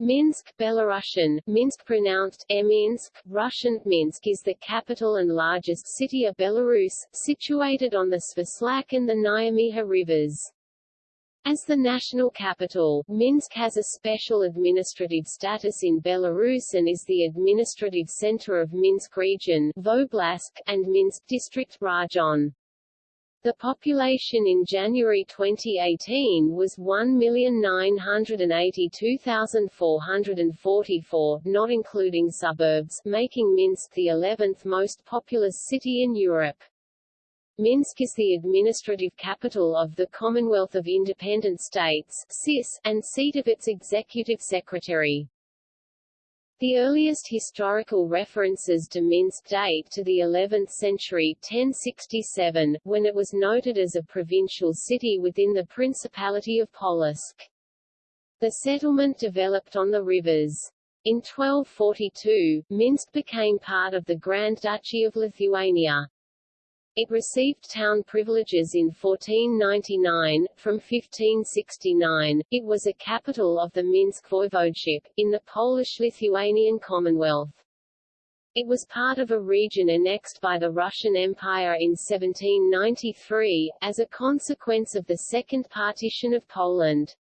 Minsk, Belarusian, Minsk pronounced Eminsk, Russian, Minsk is the capital and largest city of Belarus, situated on the Svislach and the Nyamiha rivers. As the national capital, Minsk has a special administrative status in Belarus and is the administrative center of Minsk region and Minsk district Rajon. The population in January 2018 was 1,982,444, not including suburbs, making Minsk the 11th most populous city in Europe. Minsk is the administrative capital of the Commonwealth of Independent States CIS, and seat of its executive secretary. The earliest historical references to Minsk date to the 11th century 1067, when it was noted as a provincial city within the Principality of Polotsk. The settlement developed on the rivers. In 1242, Minsk became part of the Grand Duchy of Lithuania. It received town privileges in 1499. From 1569, it was a capital of the Minsk Voivodeship, in the Polish-Lithuanian Commonwealth. It was part of a region annexed by the Russian Empire in 1793, as a consequence of the Second Partition of Poland.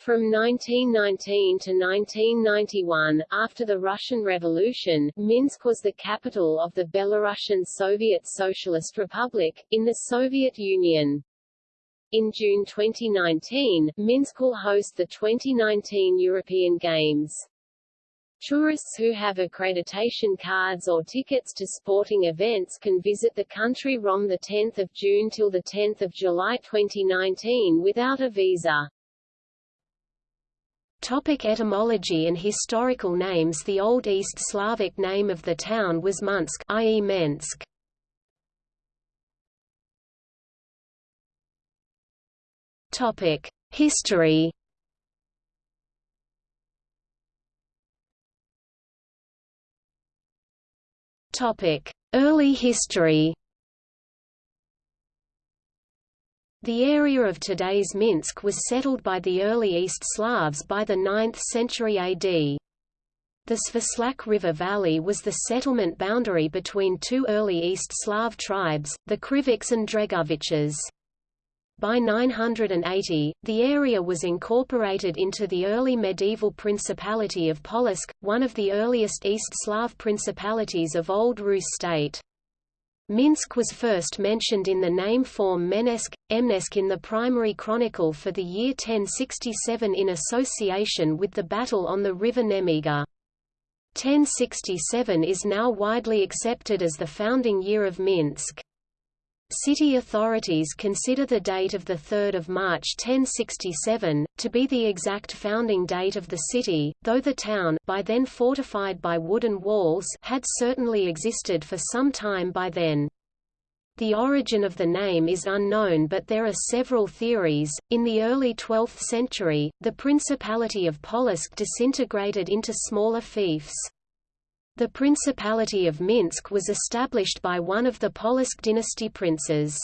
From 1919 to 1991, after the Russian Revolution, Minsk was the capital of the Belarusian Soviet Socialist Republic, in the Soviet Union. In June 2019, Minsk will host the 2019 European Games. Tourists who have accreditation cards or tickets to sporting events can visit the country from 10 June till 10 July 2019 without a visa. Topic etymology and historical names The Old East Slavic name of the town was Munsk i.e. Mensk. Topic: History. Topic: Early history. The area of today's Minsk was settled by the early East Slavs by the 9th century AD. The Svislach River Valley was the settlement boundary between two early East Slav tribes, the Krivichs and Dregoviches. By 980, the area was incorporated into the early medieval Principality of Polotsk, one of the earliest East Slav principalities of Old Rus state. Minsk was first mentioned in the name form Menesk, Emnesk in the primary chronicle for the year 1067 in association with the battle on the river Nemiga. 1067 is now widely accepted as the founding year of Minsk. City authorities consider the date of 3 March 1067, to be the exact founding date of the city, though the town by then fortified by wooden walls had certainly existed for some time by then. The origin of the name is unknown but there are several theories. In the early 12th century, the Principality of Polotsk disintegrated into smaller fiefs. The Principality of Minsk was established by one of the Polotsk dynasty princes.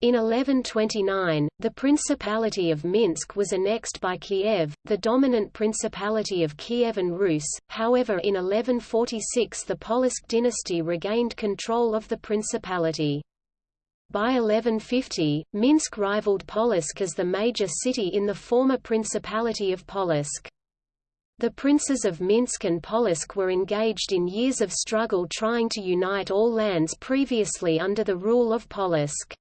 In 1129, the Principality of Minsk was annexed by Kiev, the dominant Principality of Kievan Rus, however in 1146 the Polotsk dynasty regained control of the principality. By 1150, Minsk rivaled Polotsk as the major city in the former Principality of Polotsk. The princes of Minsk and Polotsk were engaged in years of struggle trying to unite all lands previously under the rule of Polotsk.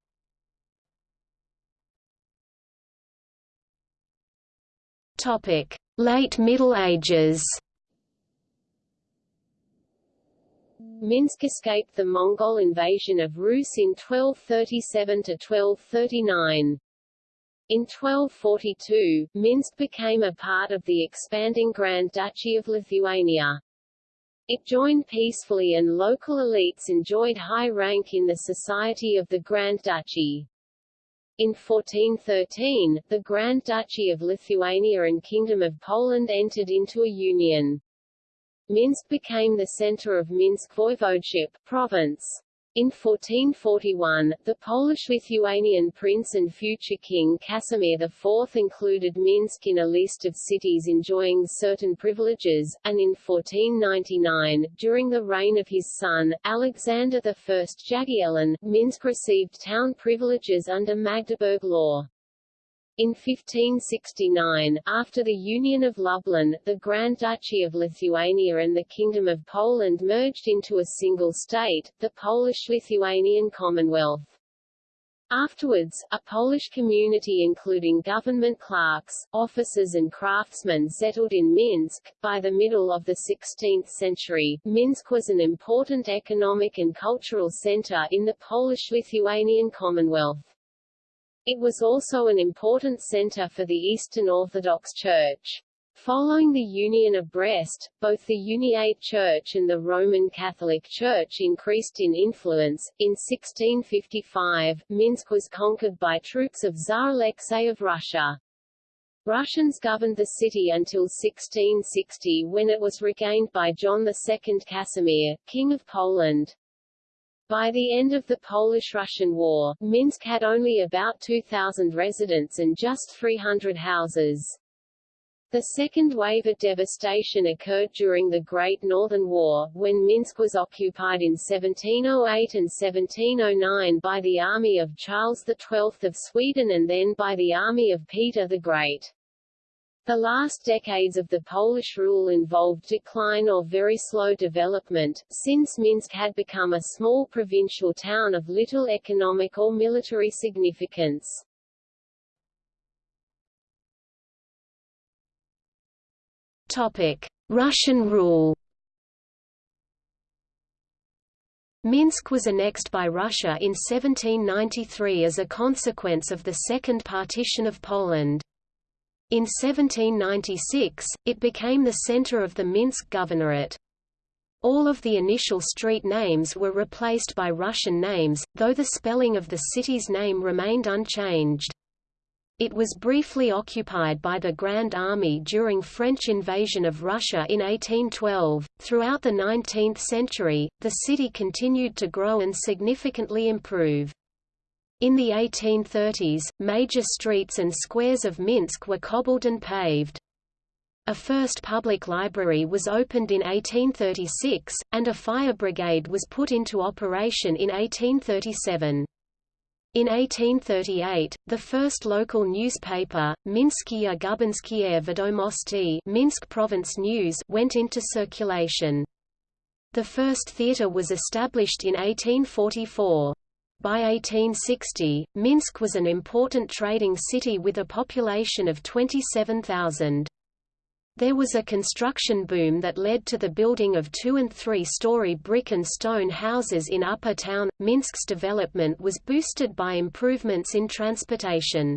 Late Middle Ages Minsk escaped the Mongol invasion of Rus in 1237–1239. In 1242, Minsk became a part of the expanding Grand Duchy of Lithuania. It joined peacefully and local elites enjoyed high rank in the society of the Grand Duchy. In 1413, the Grand Duchy of Lithuania and Kingdom of Poland entered into a union. Minsk became the center of Minsk Voivodeship province. In 1441, the Polish-Lithuanian prince and future king Casimir IV included Minsk in a list of cities enjoying certain privileges, and in 1499, during the reign of his son, Alexander I Jagiellon, Minsk received town privileges under Magdeburg law. In 1569, after the Union of Lublin, the Grand Duchy of Lithuania and the Kingdom of Poland merged into a single state, the Polish-Lithuanian Commonwealth. Afterwards, a Polish community including government clerks, officers and craftsmen settled in Minsk. By the middle of the 16th century, Minsk was an important economic and cultural center in the Polish-Lithuanian Commonwealth. It was also an important center for the Eastern Orthodox Church. Following the Union of Brest, both the Uniate Church and the Roman Catholic Church increased in influence. In 1655, Minsk was conquered by troops of Tsar Alexei of Russia. Russians governed the city until 1660 when it was regained by John II Casimir, King of Poland. By the end of the Polish-Russian War, Minsk had only about 2,000 residents and just 300 houses. The second wave of devastation occurred during the Great Northern War, when Minsk was occupied in 1708 and 1709 by the army of Charles XII of Sweden and then by the army of Peter the Great. The last decades of the Polish rule involved decline or very slow development, since Minsk had become a small provincial town of little economic or military significance. Topic: Russian rule. Minsk was annexed by Russia in 1793 as a consequence of the Second Partition of Poland. In 1796, it became the center of the Minsk Governorate. All of the initial street names were replaced by Russian names, though the spelling of the city's name remained unchanged. It was briefly occupied by the Grand Army during French invasion of Russia in 1812. Throughout the 19th century, the city continued to grow and significantly improve. In the 1830s, major streets and squares of Minsk were cobbled and paved. A first public library was opened in 1836, and a fire brigade was put into operation in 1837. In 1838, the first local newspaper, Minskie Gubernskie Vedomosti Minsk Province News went into circulation. The first theatre was established in 1844. By 1860, Minsk was an important trading city with a population of 27,000. There was a construction boom that led to the building of two- and three-story brick and stone houses in Upper Town. Minsk's development was boosted by improvements in transportation.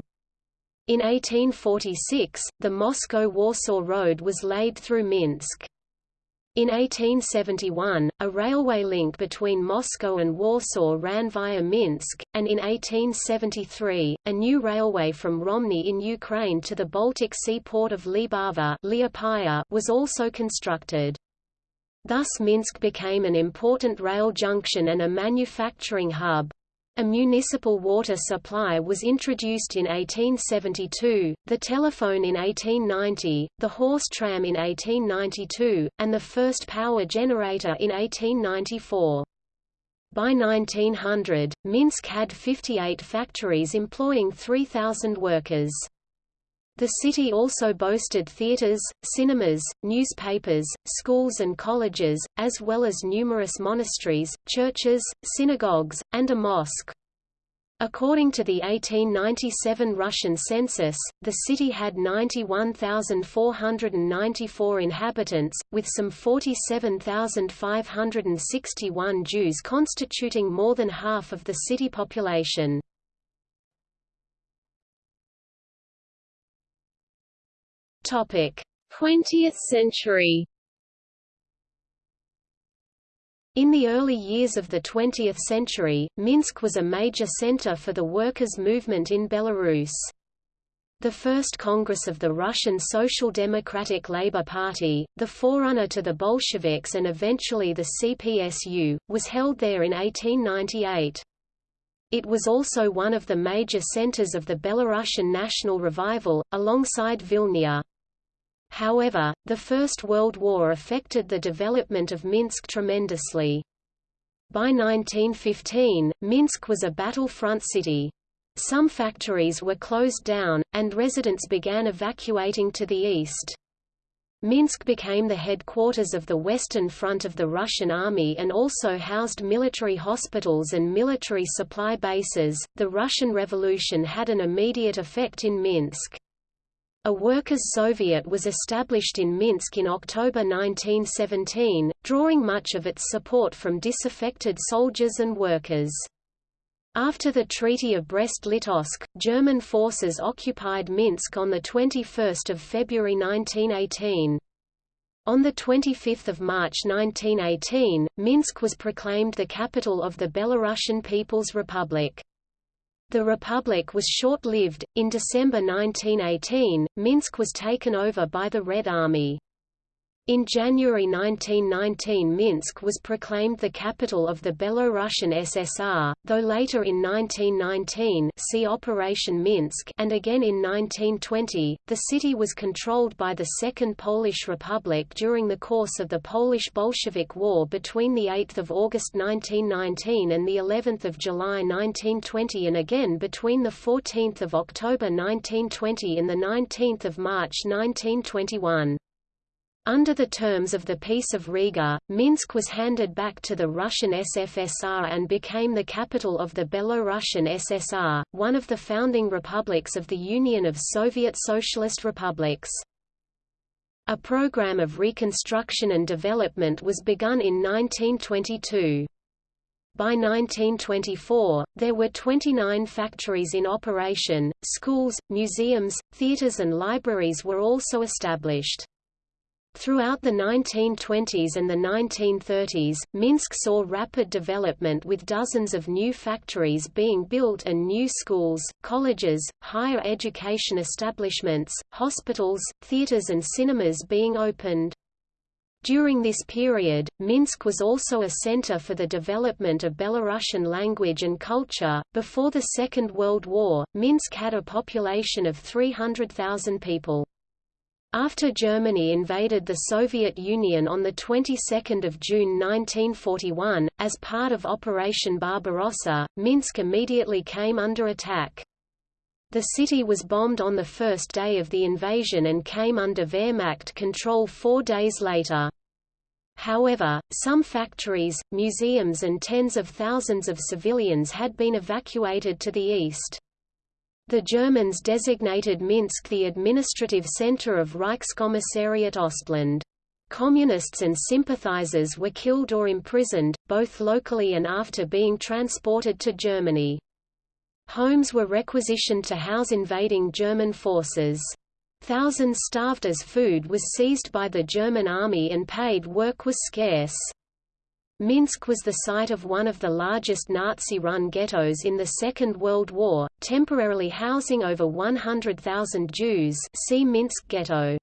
In 1846, the Moscow-Warsaw Road was laid through Minsk. In 1871, a railway link between Moscow and Warsaw ran via Minsk, and in 1873, a new railway from Romny in Ukraine to the Baltic Sea port of Libava was also constructed. Thus Minsk became an important rail junction and a manufacturing hub. A municipal water supply was introduced in 1872, the telephone in 1890, the horse tram in 1892, and the first power generator in 1894. By 1900, Minsk had 58 factories employing 3,000 workers. The city also boasted theaters, cinemas, newspapers, schools and colleges, as well as numerous monasteries, churches, synagogues, and a mosque. According to the 1897 Russian census, the city had 91,494 inhabitants, with some 47,561 Jews constituting more than half of the city population. 20th century In the early years of the 20th century, Minsk was a major center for the workers' movement in Belarus. The First Congress of the Russian Social Democratic Labour Party, the forerunner to the Bolsheviks and eventually the CPSU, was held there in 1898. It was also one of the major centers of the Belarusian national revival, alongside Vilna. However, the First World War affected the development of Minsk tremendously. By 1915, Minsk was a battlefront city. Some factories were closed down, and residents began evacuating to the east. Minsk became the headquarters of the Western Front of the Russian Army and also housed military hospitals and military supply bases. The Russian Revolution had an immediate effect in Minsk. A Workers' Soviet was established in Minsk in October 1917, drawing much of its support from disaffected soldiers and workers. After the Treaty of Brest-Litovsk, German forces occupied Minsk on 21 February 1918. On 25 March 1918, Minsk was proclaimed the capital of the Belarusian People's Republic. The republic was short-lived. In December 1918, Minsk was taken over by the Red Army. In January 1919 Minsk was proclaimed the capital of the Belarusian SSR, though later in 1919 see Operation Minsk and again in 1920, the city was controlled by the Second Polish Republic during the course of the Polish-Bolshevik War between 8 August 1919 and of July 1920 and again between 14 October 1920 and 19 March 1921. Under the terms of the Peace of Riga, Minsk was handed back to the Russian SFSR and became the capital of the Belorussian SSR, one of the founding republics of the Union of Soviet Socialist Republics. A program of reconstruction and development was begun in 1922. By 1924, there were 29 factories in operation, schools, museums, theaters and libraries were also established. Throughout the 1920s and the 1930s, Minsk saw rapid development with dozens of new factories being built and new schools, colleges, higher education establishments, hospitals, theaters and cinemas being opened. During this period, Minsk was also a center for the development of Belarusian language and culture. Before the Second World War, Minsk had a population of 300,000 people. After Germany invaded the Soviet Union on the 22nd of June 1941, as part of Operation Barbarossa, Minsk immediately came under attack. The city was bombed on the first day of the invasion and came under Wehrmacht control four days later. However, some factories, museums and tens of thousands of civilians had been evacuated to the east. The Germans designated Minsk the administrative center of Reichskommissariat Ostland. Communists and sympathizers were killed or imprisoned, both locally and after being transported to Germany. Homes were requisitioned to house invading German forces. Thousands starved as food was seized by the German army and paid work was scarce. Minsk was the site of one of the largest Nazi-run ghettos in the Second World War, temporarily housing over 100,000 Jews see Minsk Ghetto.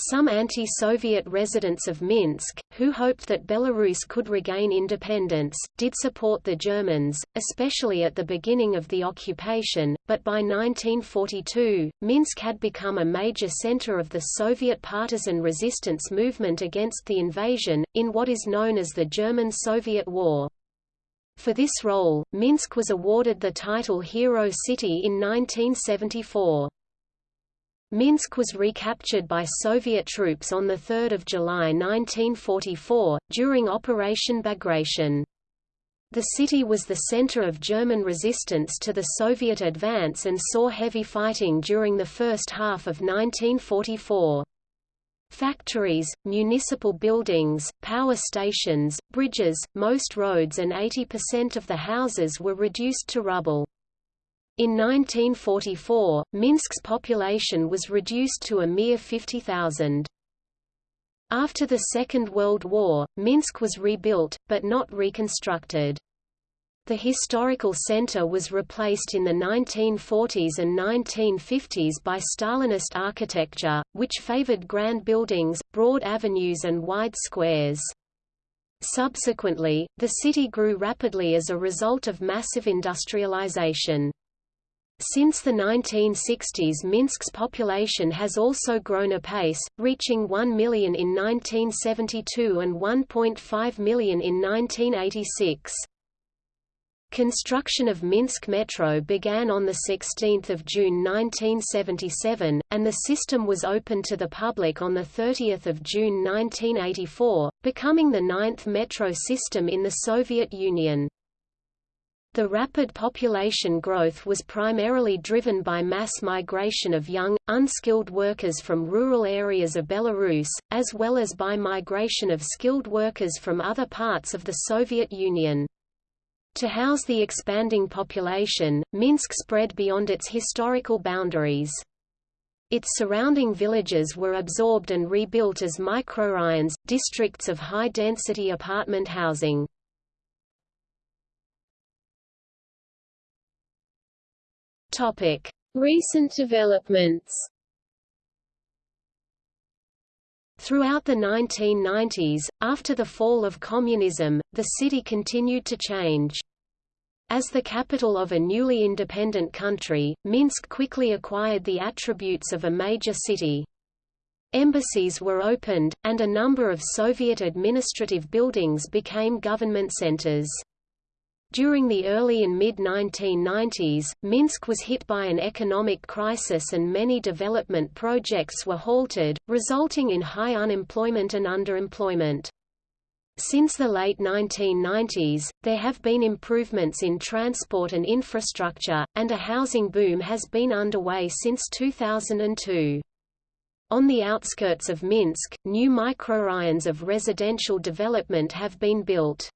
Some anti-Soviet residents of Minsk, who hoped that Belarus could regain independence, did support the Germans, especially at the beginning of the occupation, but by 1942, Minsk had become a major center of the Soviet partisan resistance movement against the invasion, in what is known as the German-Soviet War. For this role, Minsk was awarded the title Hero City in 1974. Minsk was recaptured by Soviet troops on 3 July 1944, during Operation Bagration. The city was the center of German resistance to the Soviet advance and saw heavy fighting during the first half of 1944. Factories, municipal buildings, power stations, bridges, most roads and 80% of the houses were reduced to rubble. In 1944, Minsk's population was reduced to a mere 50,000. After the Second World War, Minsk was rebuilt, but not reconstructed. The historical center was replaced in the 1940s and 1950s by Stalinist architecture, which favored grand buildings, broad avenues and wide squares. Subsequently, the city grew rapidly as a result of massive industrialization. Since the 1960s Minsk's population has also grown apace, reaching 1 million in 1972 and 1.5 million in 1986. Construction of Minsk Metro began on 16 June 1977, and the system was opened to the public on 30 June 1984, becoming the ninth metro system in the Soviet Union. The rapid population growth was primarily driven by mass migration of young, unskilled workers from rural areas of Belarus, as well as by migration of skilled workers from other parts of the Soviet Union. To house the expanding population, Minsk spread beyond its historical boundaries. Its surrounding villages were absorbed and rebuilt as mikroraions, districts of high-density apartment housing. Recent developments Throughout the 1990s, after the fall of communism, the city continued to change. As the capital of a newly independent country, Minsk quickly acquired the attributes of a major city. Embassies were opened, and a number of Soviet administrative buildings became government centers. During the early and mid-1990s, Minsk was hit by an economic crisis and many development projects were halted, resulting in high unemployment and underemployment. Since the late 1990s, there have been improvements in transport and infrastructure, and a housing boom has been underway since 2002. On the outskirts of Minsk, new mikroraions of residential development have been built.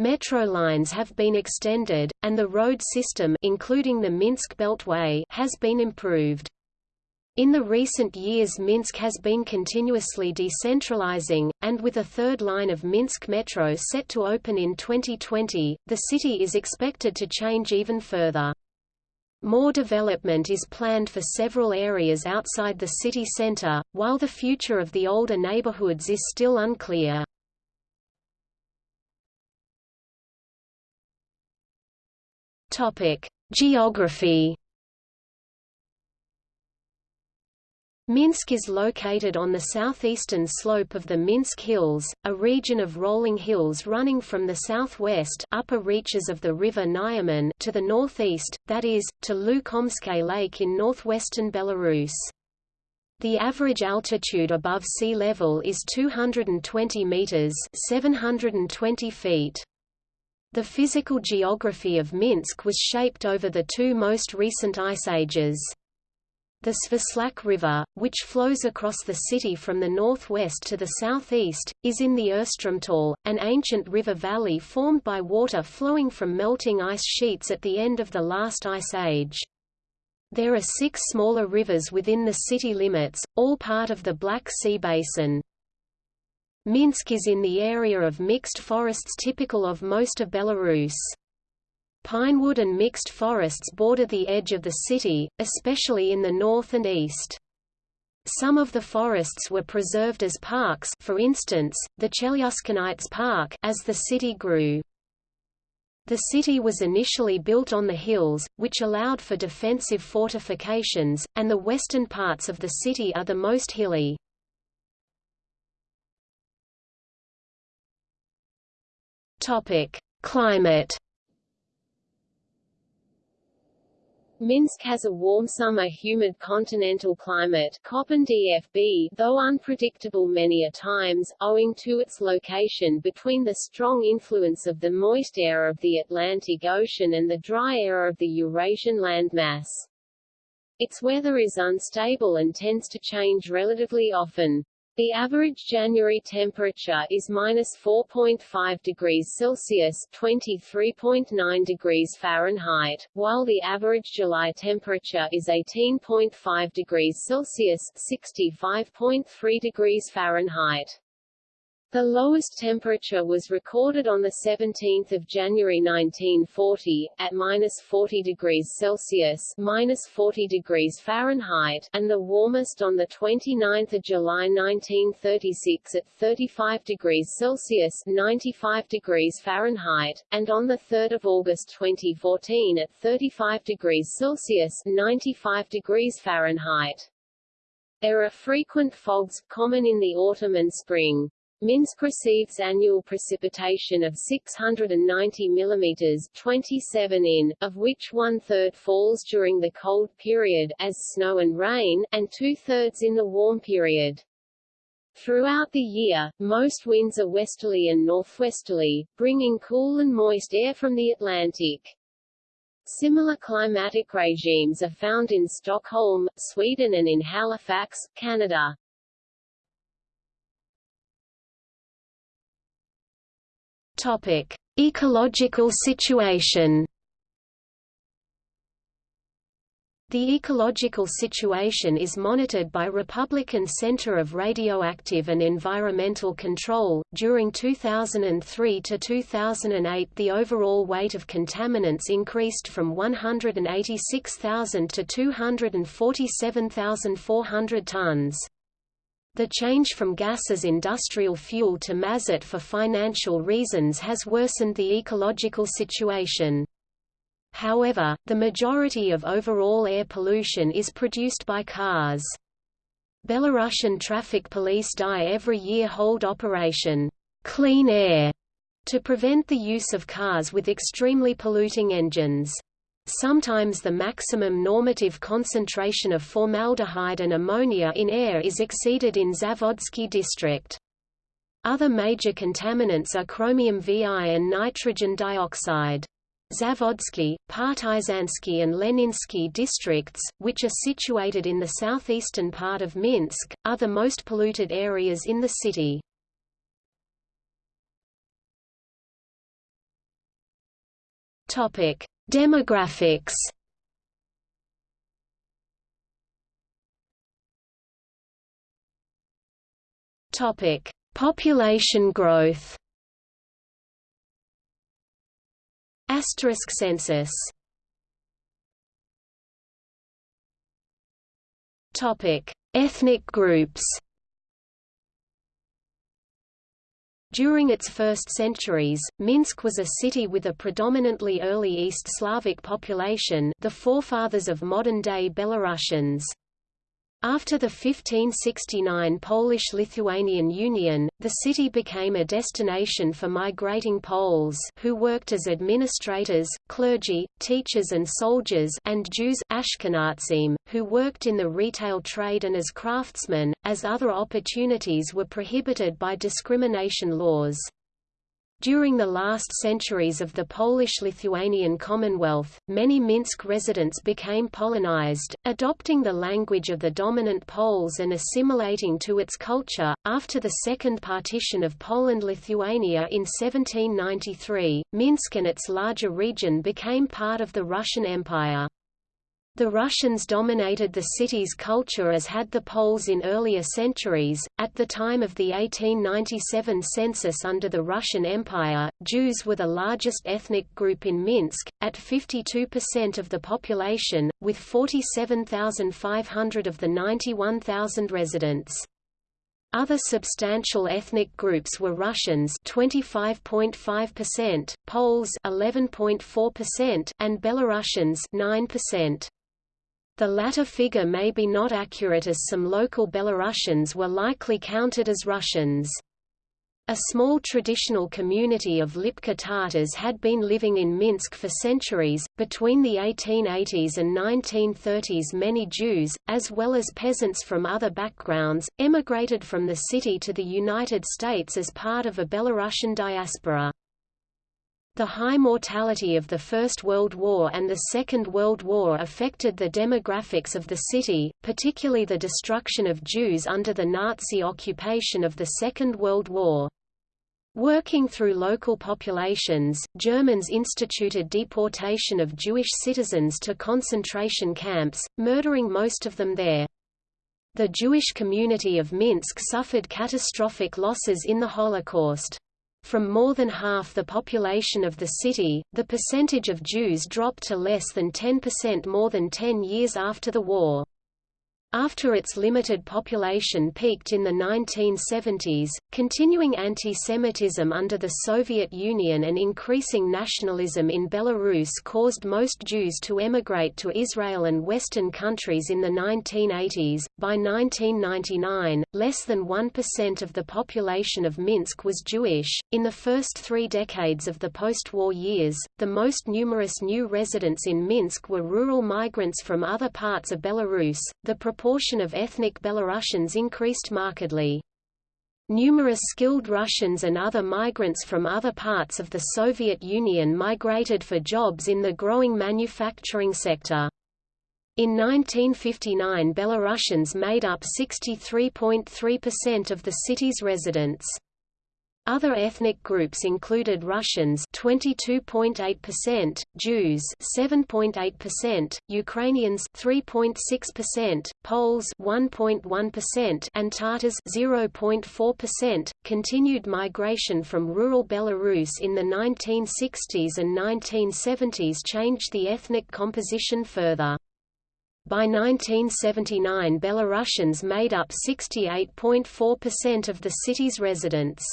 Metro lines have been extended, and the road system including the Minsk Beltway has been improved. In the recent years Minsk has been continuously decentralizing, and with a third line of Minsk Metro set to open in 2020, the city is expected to change even further. More development is planned for several areas outside the city center, while the future of the older neighborhoods is still unclear. Geography Minsk is located on the southeastern slope of the Minsk Hills, a region of rolling hills running from the southwest upper reaches of the river Nyoman to the northeast, that is, to Lukomskaye Lake in northwestern Belarus. The average altitude above sea level is 220 meters (720 feet). The physical geography of Minsk was shaped over the two most recent ice ages. The Svislach River, which flows across the city from the northwest to the southeast, is in the Urstromtal, an ancient river valley formed by water flowing from melting ice sheets at the end of the last ice age. There are six smaller rivers within the city limits, all part of the Black Sea Basin. Minsk is in the area of mixed forests typical of most of Belarus. Pinewood and mixed forests border the edge of the city, especially in the north and east. Some of the forests were preserved as parks for instance, the Chelyuskinets Park as the city grew. The city was initially built on the hills, which allowed for defensive fortifications, and the western parts of the city are the most hilly. Climate Minsk has a warm summer humid continental climate DFB, though unpredictable many a times, owing to its location between the strong influence of the moist air of the Atlantic Ocean and the dry air of the Eurasian landmass. Its weather is unstable and tends to change relatively often. The average January temperature is minus 4.5 degrees Celsius (23.9 degrees Fahrenheit), while the average July temperature is 18.5 degrees Celsius (65.3 degrees Fahrenheit). The lowest temperature was recorded on 17 January 1940, at minus 40 degrees Celsius minus 40 degrees Fahrenheit, and the warmest on 29 July 1936 at 35 degrees Celsius 95 degrees Fahrenheit, and on 3 August 2014 at 35 degrees Celsius 95 degrees Fahrenheit. There are frequent fogs, common in the autumn and spring. Minsk receives annual precipitation of 690 mm 27 in, of which one-third falls during the cold period as snow and rain, and two-thirds in the warm period. Throughout the year, most winds are westerly and northwesterly, bringing cool and moist air from the Atlantic. Similar climatic regimes are found in Stockholm, Sweden and in Halifax, Canada. Topic: Ecological situation. The ecological situation is monitored by Republican Center of Radioactive and Environmental Control. During 2003 to 2008, the overall weight of contaminants increased from 186,000 to 247,400 tons. The change from gas as industrial fuel to mazut for financial reasons has worsened the ecological situation. However, the majority of overall air pollution is produced by cars. Belarusian traffic police die every year hold Operation Clean Air to prevent the use of cars with extremely polluting engines. Sometimes the maximum normative concentration of formaldehyde and ammonia in air is exceeded in Zavodsky district. Other major contaminants are chromium Vi and nitrogen dioxide. Zavodsky, Partizansky and Leninsky districts, which are situated in the southeastern part of Minsk, are the most polluted areas in the city. Topic: Demographics Topic: Population growth. Asterisk census. Topic: Ethnic groups. During its first centuries, Minsk was a city with a predominantly early East Slavic population the forefathers of modern-day Belarusians. After the 1569 Polish-Lithuanian Union, the city became a destination for migrating Poles who worked as administrators, clergy, teachers and soldiers and Jews Ashkenazim, who worked in the retail trade and as craftsmen, as other opportunities were prohibited by discrimination laws. During the last centuries of the Polish-Lithuanian Commonwealth, many Minsk residents became Polonized, adopting the language of the dominant Poles and assimilating to its culture. After the second partition of Poland-Lithuania in 1793, Minsk and its larger region became part of the Russian Empire. The Russians dominated the city's culture as had the Poles in earlier centuries. At the time of the 1897 census under the Russian Empire, Jews were the largest ethnic group in Minsk, at 52% of the population, with 47,500 of the 91,000 residents. Other substantial ethnic groups were Russians 25.5%, Poles 11.4%, and Belarusians 9%. The latter figure may be not accurate as some local Belarusians were likely counted as Russians. A small traditional community of Lipka Tatars had been living in Minsk for centuries. Between the 1880s and 1930s, many Jews, as well as peasants from other backgrounds, emigrated from the city to the United States as part of a Belarusian diaspora. The high mortality of the First World War and the Second World War affected the demographics of the city, particularly the destruction of Jews under the Nazi occupation of the Second World War. Working through local populations, Germans instituted deportation of Jewish citizens to concentration camps, murdering most of them there. The Jewish community of Minsk suffered catastrophic losses in the Holocaust. From more than half the population of the city, the percentage of Jews dropped to less than 10% more than 10 years after the war. After its limited population peaked in the 1970s, continuing anti-Semitism under the Soviet Union and increasing nationalism in Belarus caused most Jews to emigrate to Israel and Western countries in the 1980s. By 1999, less than 1% of the population of Minsk was Jewish. In the first three decades of the post-war years, the most numerous new residents in Minsk were rural migrants from other parts of Belarus. The proportion of ethnic Belarusians increased markedly. Numerous skilled Russians and other migrants from other parts of the Soviet Union migrated for jobs in the growing manufacturing sector. In 1959 Belarusians made up 63.3% of the city's residents. Other ethnic groups included Russians 22.8%, Jews 7.8%, Ukrainians 3.6%, Poles 1.1%, and Tatars 0.4%. Continued migration from rural Belarus in the 1960s and 1970s changed the ethnic composition further. By 1979 Belarusians made up 68.4% of the city's residents.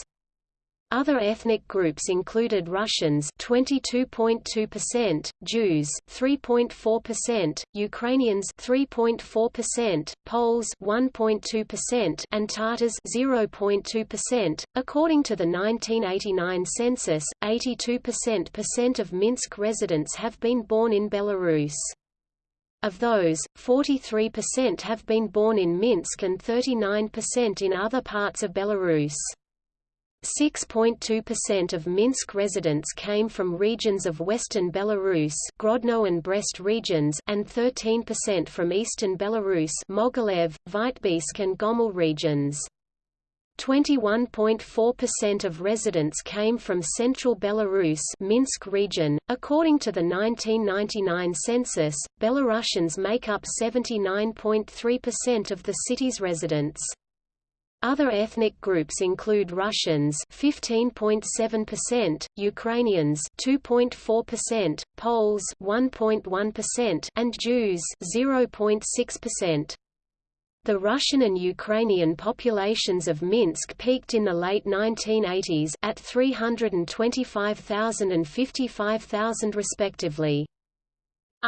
Other ethnic groups included Russians 22.2%, Jews 3.4%, Ukrainians 3.4%, Poles 1.2%, and Tatars 0.2%. According to the 1989 census, 82% of Minsk residents have been born in Belarus. Of those, 43% have been born in Minsk and 39% in other parts of Belarus. 6.2% of Minsk residents came from regions of western Belarus Grodno and Brest regions and 13% from eastern Belarus Mogilev, Vitebsk and Gomel regions. 21.4% of residents came from central Belarus Minsk region. According to the 1999 census, Belarusians make up 79.3% of the city's residents. Other ethnic groups include Russians 15.7%, Ukrainians 2.4%, Poles 1.1%, and Jews 0.6%. The Russian and Ukrainian populations of Minsk peaked in the late 1980s at 325,000 and 55,000 respectively.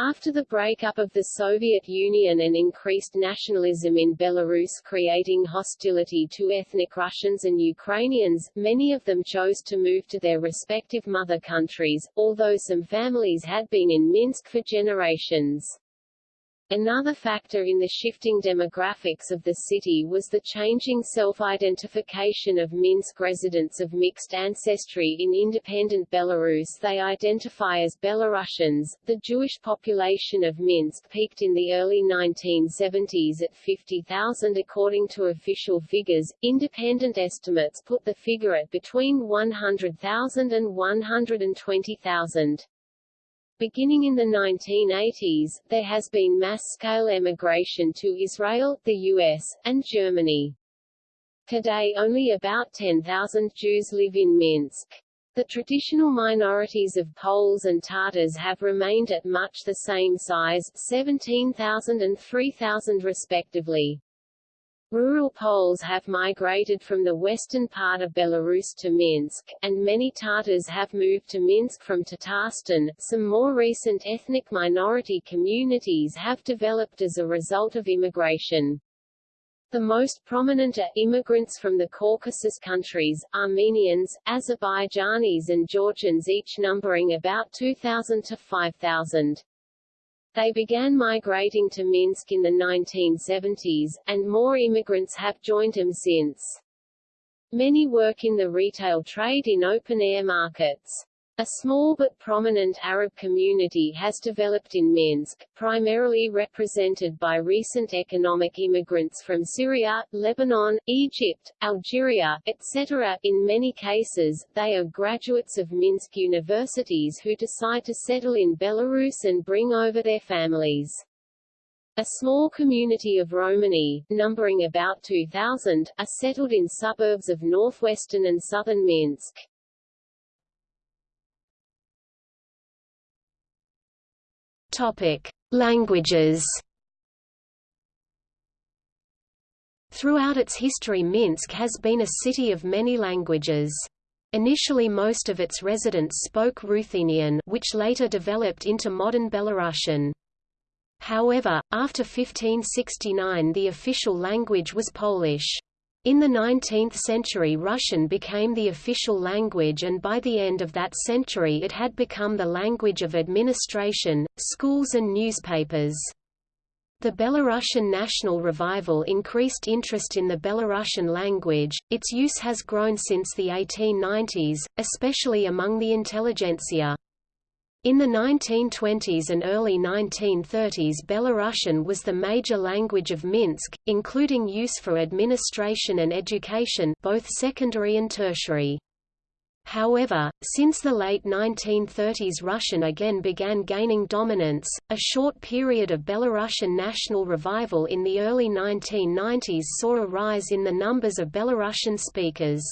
After the breakup of the Soviet Union and increased nationalism in Belarus creating hostility to ethnic Russians and Ukrainians, many of them chose to move to their respective mother countries, although some families had been in Minsk for generations. Another factor in the shifting demographics of the city was the changing self-identification of Minsk residents of mixed ancestry in independent Belarus they identify as Belarusians. The Jewish population of Minsk peaked in the early 1970s at 50,000 according to official figures. Independent estimates put the figure at between 100,000 and 120,000. Beginning in the 1980s, there has been mass-scale emigration to Israel, the US, and Germany. Today only about 10,000 Jews live in Minsk. The traditional minorities of Poles and Tatars have remained at much the same size 17,000 and 3,000 respectively. Rural Poles have migrated from the western part of Belarus to Minsk, and many Tatars have moved to Minsk from Tatarstan. Some more recent ethnic minority communities have developed as a result of immigration. The most prominent are immigrants from the Caucasus countries, Armenians, Azerbaijanis and Georgians each numbering about 2,000 to 5,000. They began migrating to Minsk in the 1970s, and more immigrants have joined them since. Many work in the retail trade in open-air markets. A small but prominent Arab community has developed in Minsk, primarily represented by recent economic immigrants from Syria, Lebanon, Egypt, Algeria, etc. In many cases, they are graduates of Minsk universities who decide to settle in Belarus and bring over their families. A small community of Romani, numbering about 2,000, are settled in suburbs of northwestern and southern Minsk. Topic: Languages. Throughout its history Minsk has been a city of many languages. Initially most of its residents spoke Ruthenian which later developed into modern Belarusian. However, after 1569 the official language was Polish. In the 19th century Russian became the official language and by the end of that century it had become the language of administration, schools and newspapers. The Belarusian national revival increased interest in the Belarusian language, its use has grown since the 1890s, especially among the intelligentsia. In the 1920s and early 1930s Belarusian was the major language of Minsk, including use for administration and education both secondary and tertiary. However, since the late 1930s Russian again began gaining dominance, a short period of Belarusian national revival in the early 1990s saw a rise in the numbers of Belarusian speakers.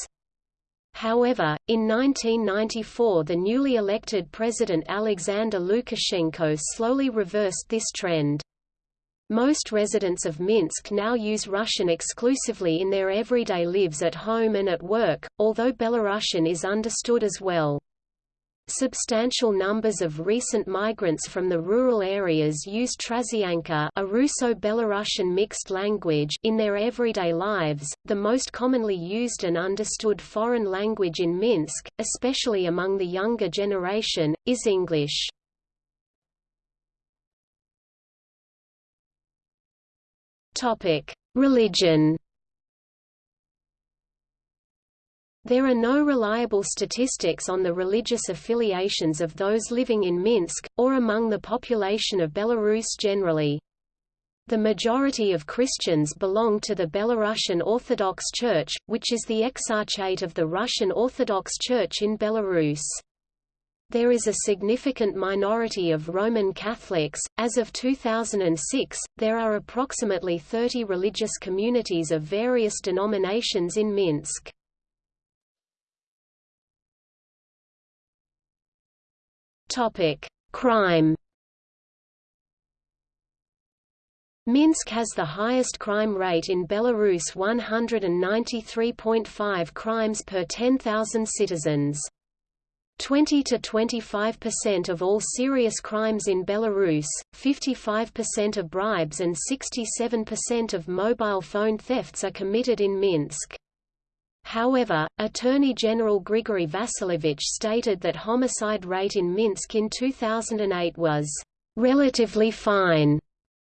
However, in 1994 the newly elected President Alexander Lukashenko slowly reversed this trend. Most residents of Minsk now use Russian exclusively in their everyday lives at home and at work, although Belarusian is understood as well. Substantial numbers of recent migrants from the rural areas use Trasianka, a Russo-Belarusian mixed language, in their everyday lives. The most commonly used and understood foreign language in Minsk, especially among the younger generation, is English. Topic: Religion. There are no reliable statistics on the religious affiliations of those living in Minsk, or among the population of Belarus generally. The majority of Christians belong to the Belarusian Orthodox Church, which is the exarchate of the Russian Orthodox Church in Belarus. There is a significant minority of Roman Catholics. As of 2006, there are approximately 30 religious communities of various denominations in Minsk. Topic: Crime. Minsk has the highest crime rate in Belarus 193.5 crimes per 10,000 citizens. 20 to 25% of all serious crimes in Belarus, 55% of bribes and 67% of mobile phone thefts are committed in Minsk. However, Attorney General Grigory Vasilevich stated that homicide rate in Minsk in 2008 was relatively fine.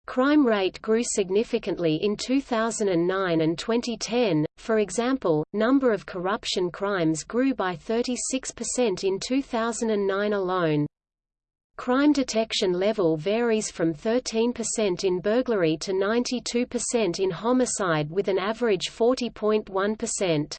Crime rate grew significantly in 2009 and 2010, for example, number of corruption crimes grew by 36% in 2009 alone. Crime detection level varies from 13% in burglary to 92% in homicide with an average 40.1%.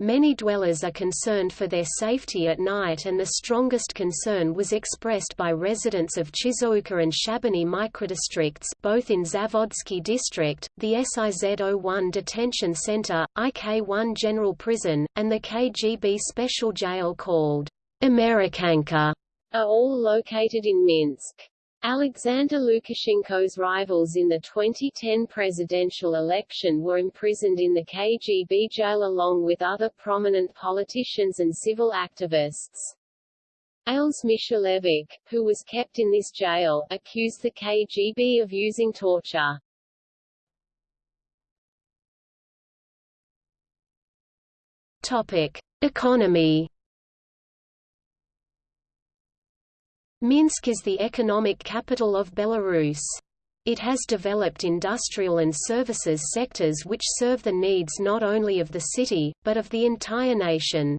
Many dwellers are concerned for their safety at night and the strongest concern was expressed by residents of Chyzhouka and Shabani microdistricts both in Zavodsky district, the SIZ-01 detention center, IK-1 general prison, and the KGB special jail called Amerikanka, are all located in Minsk. Alexander Lukashenko's rivals in the 2010 presidential election were imprisoned in the KGB jail along with other prominent politicians and civil activists. Ales Michalevic, who was kept in this jail, accused the KGB of using torture. Topic: Economy Minsk is the economic capital of Belarus. It has developed industrial and services sectors which serve the needs not only of the city, but of the entire nation.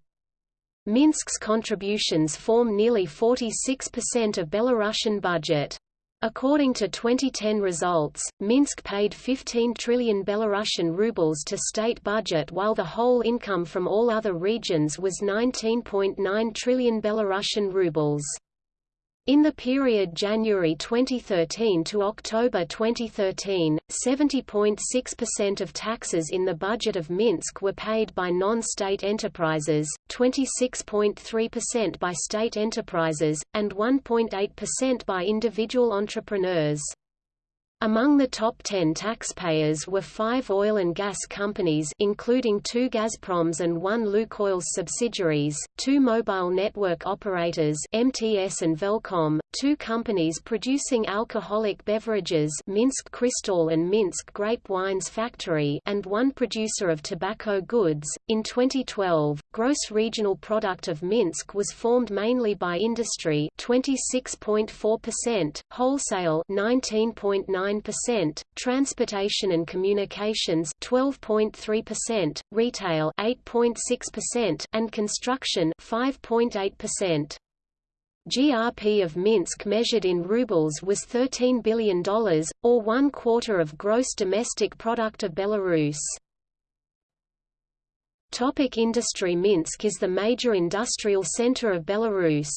Minsk's contributions form nearly 46% of Belarusian budget. According to 2010 results, Minsk paid 15 trillion Belarusian rubles to state budget while the whole income from all other regions was 19.9 trillion Belarusian rubles. In the period January 2013 to October 2013, 70.6% of taxes in the budget of Minsk were paid by non-state enterprises, 26.3% by state enterprises, and 1.8% by individual entrepreneurs. Among the top 10 taxpayers were five oil and gas companies including two Gazproms and one Lukoil's subsidiaries, two mobile network operators MTS and Velcom, two companies producing alcoholic beverages Minsk Crystal and Minsk Grape Wines Factory and one producer of tobacco goods. In 2012, gross regional product of Minsk was formed mainly by industry 26.4%, wholesale 19.9%, transportation and communications 12.3%, retail 8.6% and construction 5.8%. GRP of Minsk measured in rubles was $13 billion, or one quarter of gross domestic product of Belarus. Topic industry Minsk is the major industrial center of Belarus.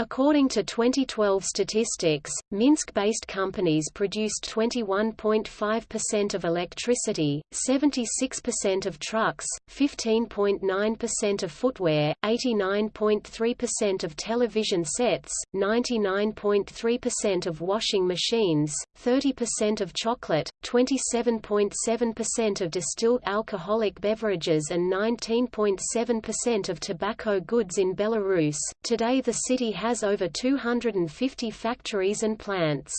According to 2012 statistics, Minsk-based companies produced 21.5% of electricity, 76% of trucks, 15.9% of footwear, 89.3% of television sets, 99.3% of washing machines, 30% of chocolate, 27.7% of distilled alcoholic beverages and 19.7% of tobacco goods in Belarus. Today the city has has over 250 factories and plants.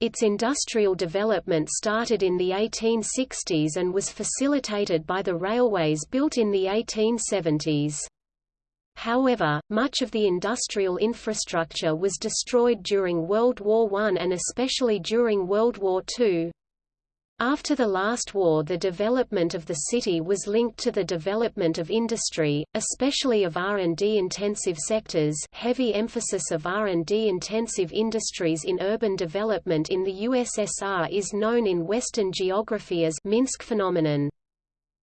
Its industrial development started in the 1860s and was facilitated by the railways built in the 1870s. However, much of the industrial infrastructure was destroyed during World War I and especially during World War II. After the last war the development of the city was linked to the development of industry, especially of R&D intensive sectors heavy emphasis of R&D intensive industries in urban development in the USSR is known in Western geography as Minsk phenomenon.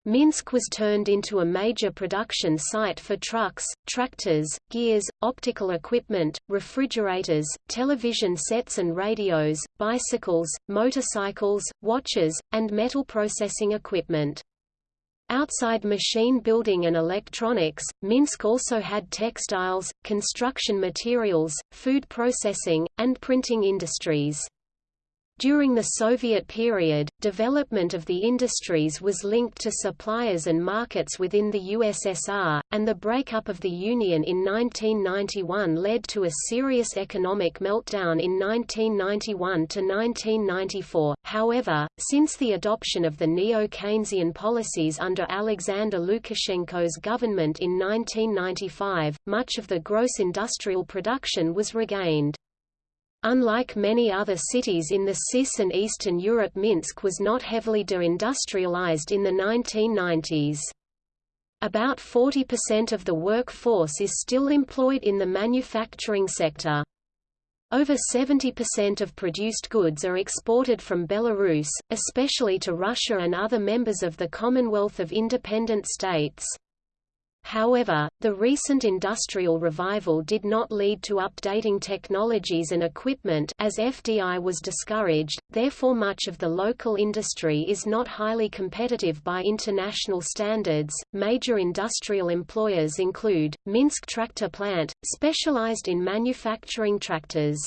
Minsk was turned into a major production site for trucks, tractors, gears, optical equipment, refrigerators, television sets and radios, bicycles, motorcycles, watches, and metal processing equipment. Outside machine building and electronics, Minsk also had textiles, construction materials, food processing, and printing industries. During the Soviet period, development of the industries was linked to suppliers and markets within the USSR, and the breakup of the Union in 1991 led to a serious economic meltdown in 1991 to 1994. However, since the adoption of the neo-Keynesian policies under Alexander Lukashenko's government in 1995, much of the gross industrial production was regained. Unlike many other cities in the CIS and Eastern Europe Minsk was not heavily deindustrialized in the 1990s. About 40% of the workforce is still employed in the manufacturing sector. Over 70% of produced goods are exported from Belarus, especially to Russia and other members of the Commonwealth of Independent States. However, the recent industrial revival did not lead to updating technologies and equipment as FDI was discouraged, therefore much of the local industry is not highly competitive by international standards. Major industrial employers include Minsk Tractor Plant, specialized in manufacturing tractors.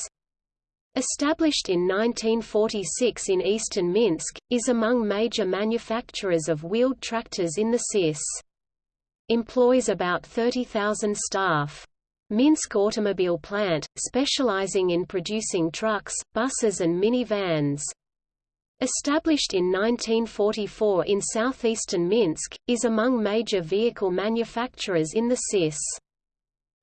Established in 1946 in eastern Minsk, is among major manufacturers of wheeled tractors in the CIS employs about 30,000 staff. Minsk Automobile Plant, specializing in producing trucks, buses and minivans. Established in 1944 in southeastern Minsk, is among major vehicle manufacturers in the CIS.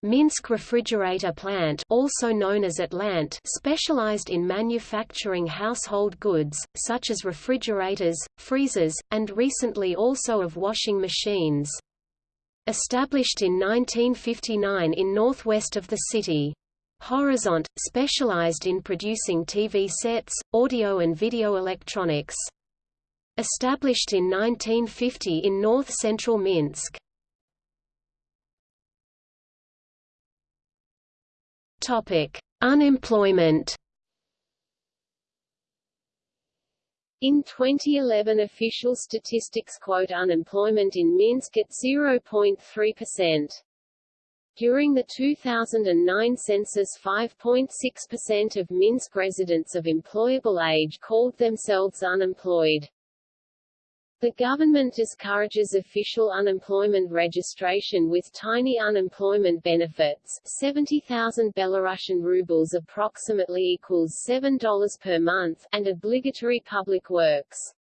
Minsk Refrigerator Plant also known as Atlant specialized in manufacturing household goods, such as refrigerators, freezers, and recently also of washing machines. Established in 1959 in northwest of the city. Horizont, specialized in producing TV sets, audio and video electronics. Established in 1950 in north-central Minsk. Topic: Unemployment. In 2011 official statistics quote unemployment in Minsk at 0.3%. During the 2009 census 5.6% of Minsk residents of employable age called themselves unemployed. The government discourages official unemployment registration with tiny unemployment benefits 70,000 Belarusian rubles approximately equals $7 per month and obligatory public works.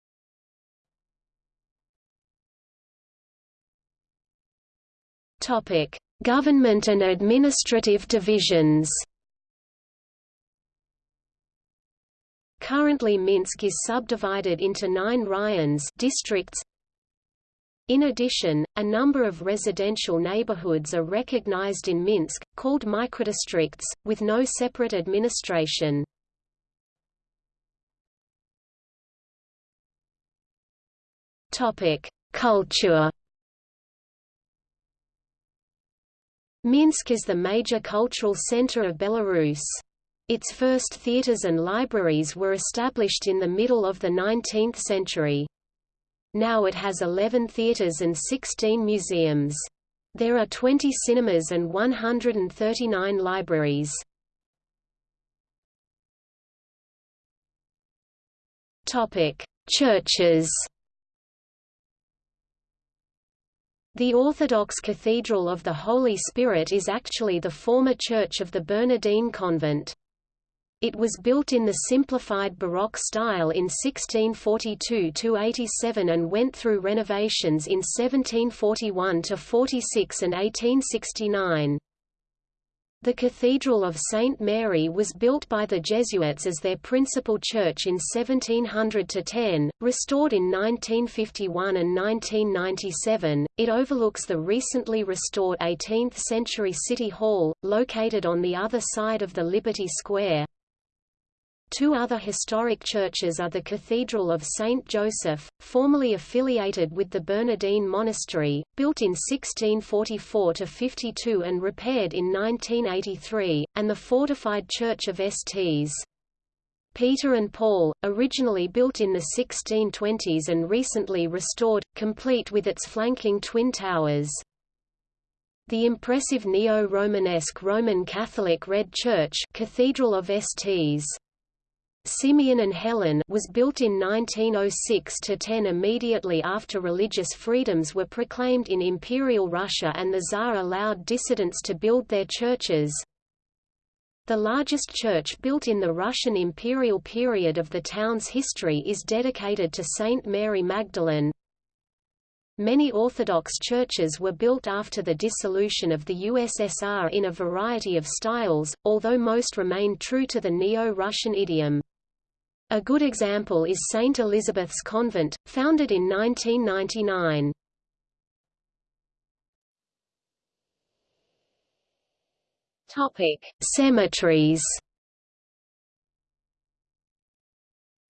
Topic: Government and administrative divisions Currently Minsk is subdivided into nine raions districts. In addition, a number of residential neighborhoods are recognized in Minsk, called microdistricts, with no separate administration. Culture Minsk is the major cultural center of Belarus. Its first theaters and libraries were established in the middle of the 19th century. Now it has 11 theaters and 16 museums. There are 20 cinemas and 139 libraries. Churches The Orthodox Cathedral of the Holy Spirit is actually the former church of the Bernardine Convent. It was built in the simplified Baroque style in 1642–87 and went through renovations in 1741–46 and 1869. The Cathedral of St. Mary was built by the Jesuits as their principal church in 1700–10, restored in 1951 and 1997. It overlooks the recently restored 18th-century City Hall, located on the other side of the Liberty Square. Two other historic churches are the Cathedral of St. Joseph, formerly affiliated with the Bernardine Monastery, built in 1644–52 and repaired in 1983, and the fortified Church of Sts. Peter and Paul, originally built in the 1620s and recently restored, complete with its flanking twin towers. The impressive neo-Romanesque Roman Catholic Red Church Cathedral of Sts. Simeon and Helen was built in 1906–10 immediately after religious freedoms were proclaimed in Imperial Russia and the Tsar allowed dissidents to build their churches. The largest church built in the Russian imperial period of the town's history is dedicated to Saint Mary Magdalene. Many Orthodox churches were built after the dissolution of the USSR in a variety of styles, although most remained true to the Neo-Russian idiom. A good example is St. Elizabeth's Convent, founded in 1999. Topic: Cemeteries.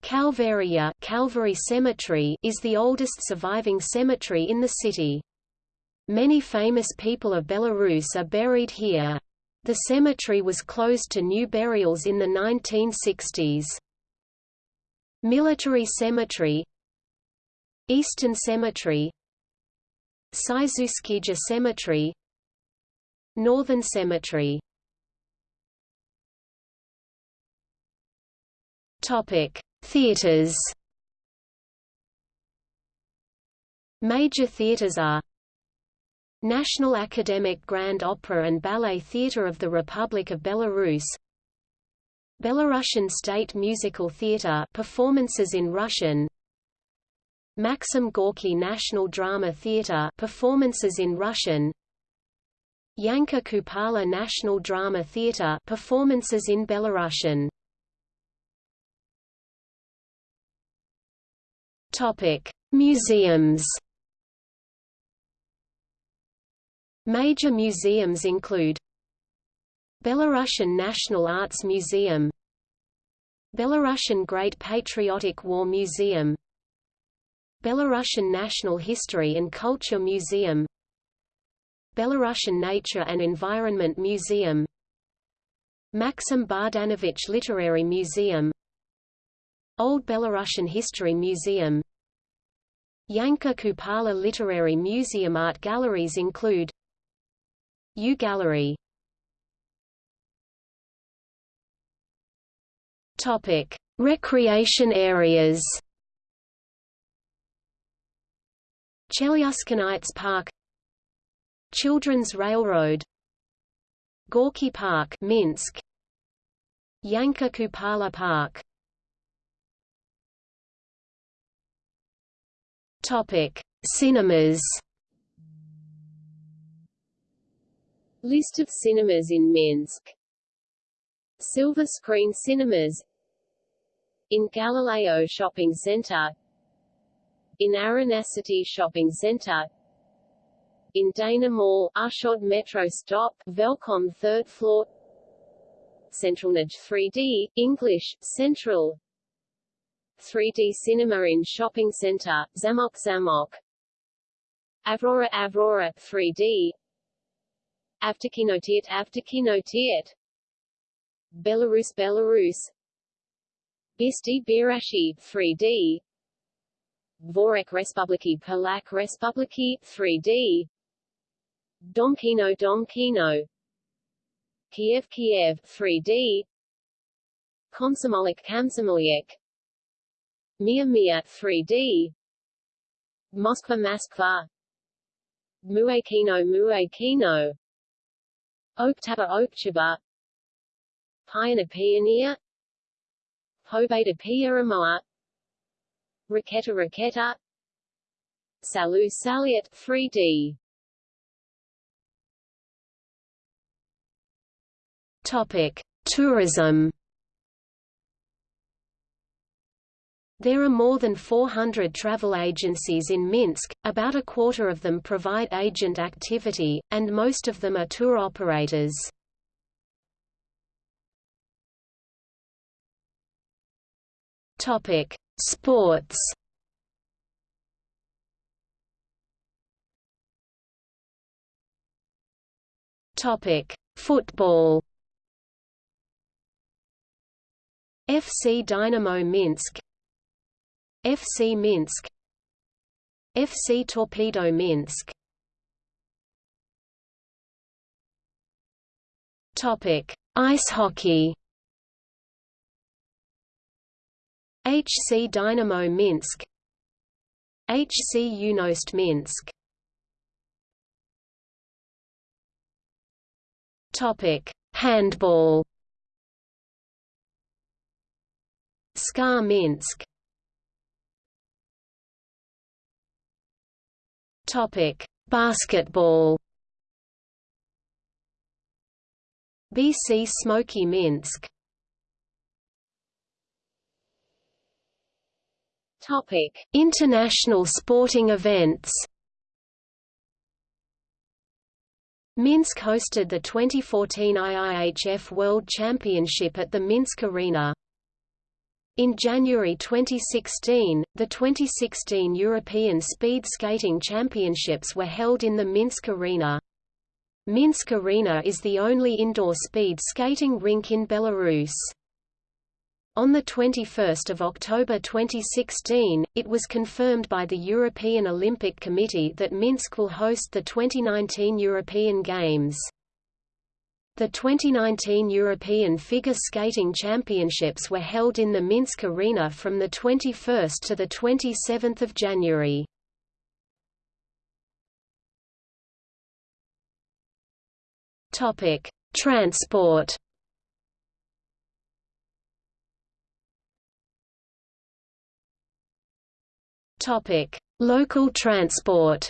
Calvaria Calvary Cemetery is the oldest surviving cemetery in the city. Many famous people of Belarus are buried here. The cemetery was closed to new burials in the 1960s. Military Cemetery Eastern Cemetery Chyzhouskija Cemetery Northern Cemetery Topic: Theaters. Major theaters are National Academic Grand Opera and Ballet Theatre of the Republic of Belarus Belarusian State Musical Theatre performances in Russian. Maxim Gorky National Drama Theatre performances in Russian. Yanka Kupala National Drama Theatre performances in Belarusian. Topic Museums. Major museums include Belarusian National Arts Museum Belarusian Great Patriotic War Museum Belarusian National History and Culture Museum Belarusian Nature and Environment Museum Maxim Bogdanovich Literary Museum Old Belarusian History Museum Yanka Kupala Literary Museum Art galleries include U Gallery Topic: Recreation areas. Chelyuskinites Park. Children's Railroad. Gorky Park Minsk. Yanka Kupala Park. Topic Cinemas. List of cinemas in Minsk. Silver Screen Cinemas In Galileo Shopping Center In Aranacity Shopping Center in Dana Mall, Ushod Metro Stop, Velcom 3rd floor Centralnage 3D, English, Central 3D Cinema in Shopping Center, Zamok Zamok Avrora Avrora 3D Avtokinotiet Avtokinotiet Belarus Belarus Bisti Birashi 3D Vorek Respubliki Polak Respubliki 3D Domkino Domkino Kiev Kiev 3D Komsomolik Komsomolyak Mia Mia 3D Moskva Moskva. Muekino Muekino Oktaba Okchaba Pioneer Pioneer Pobeda Pieramoa Raketa Raketa Salu Saliat 3D Topic: Tourism. There are more than 400 travel agencies in Minsk, about a quarter of them provide agent activity, and most of them are tour operators. Topic: Sports. Topic: Football. FC Dynamo Minsk FC Minsk FC Torpedo Minsk Topic: Ice hockey. HC Dynamo Minsk HC Yunost Minsk Topic: Handball SKA Minsk Topic: Basketball. BC Tsmoki Minsk. Topic: International sporting events. Minsk hosted the 2014 IIHF World Championship at the Minsk Arena. In January 2016, the 2016 European Speed Skating Championships were held in the Minsk Arena. Minsk Arena is the only indoor speed skating rink in Belarus. On 21 October 2016, it was confirmed by the European Olympic Committee that Minsk will host the 2019 European Games. The 2019 European Figure Skating Championships were held in the Minsk Arena from 21 to 27 January. Transport Local transport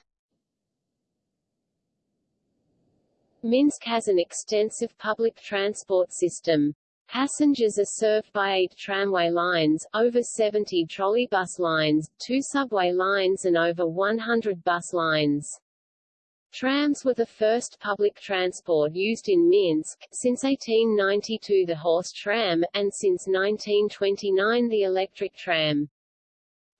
Minsk has an extensive public transport system. Passengers are served by eight tramway lines, over 70 trolleybus lines, two subway lines and over 100 bus lines. Trams were the first public transport used in Minsk, since 1892 the horse tram, and since 1929 the electric tram.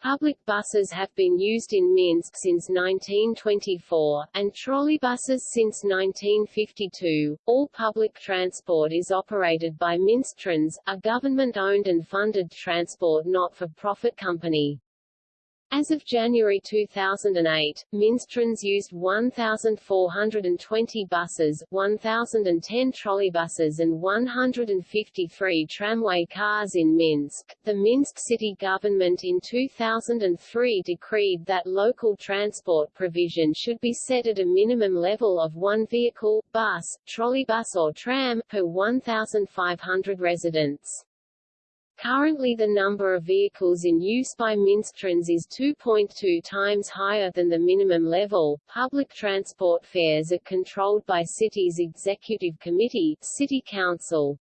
Public buses have been used in Minsk since 1924, and trolleybuses since 1952. All public transport is operated by Minsktrans, a government-owned and funded transport not-for-profit company. As of January 2008, Minsktrans used 1,420 buses, 1,010 trolleybuses and 153 tramway cars in Minsk. The Minsk city government in 2003 decreed that local transport provision should be set at a minimum level of one vehicle, bus, trolleybus or tram, per 1,500 residents. Currently the number of vehicles in use by Minsktrans is 2.2 times higher than the minimum level. Public transport fares are controlled by city's executive committee, city council.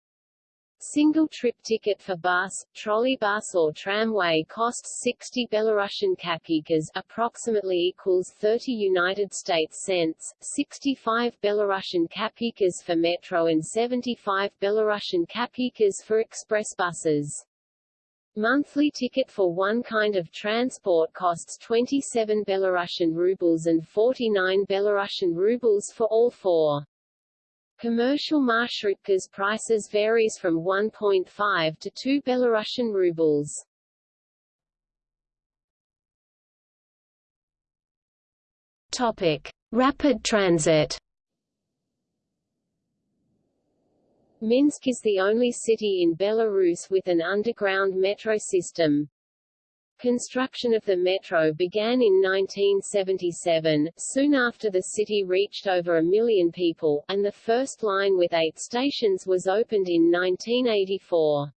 Single trip ticket for bus, trolleybus or tramway costs 60 Belarusian kopeykas approximately equals 30 United States cents, 65 Belarusian kopeykas for metro and 75 Belarusian kopeykas for express buses. Monthly ticket for one kind of transport costs 27 Belarusian rubles and 49 Belarusian rubles for all four. Commercial marshrutkas prices varies from 1.5 to 2 Belarusian rubles. Topic: Rapid transit. Minsk is the only city in Belarus with an underground metro system. Construction of the metro began in 1977, soon after the city reached over a million people, and the first line with eight stations was opened in 1984.